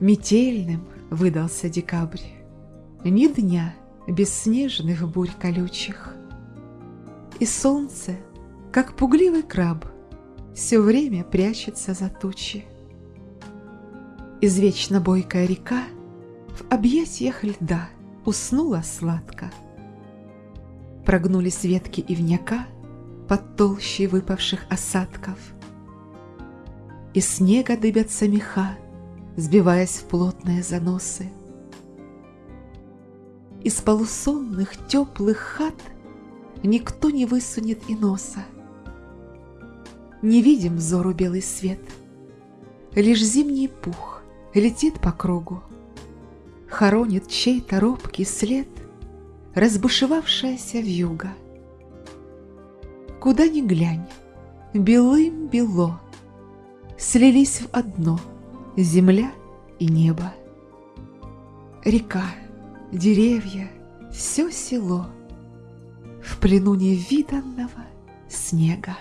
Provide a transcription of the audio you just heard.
Метельным выдался декабрь, Ни дня без снежных бурь колючих. И солнце, как пугливый краб, Все время прячется за тучи. Извечно бойкая река В объятиях льда уснула сладко. Прогнулись ветки ивняка Под толщей выпавших осадков. И снега дыбятся меха, Сбиваясь в плотные заносы. Из полусонных теплых хат Никто не высунет и носа. Не видим взору белый свет, Лишь зимний пух летит по кругу, Хоронит чей-то робкий след Разбушевавшаяся вьюга. Куда ни глянь, белым-бело, Слились в одно земля и небо. Река, деревья, все село В плену невиданного снега.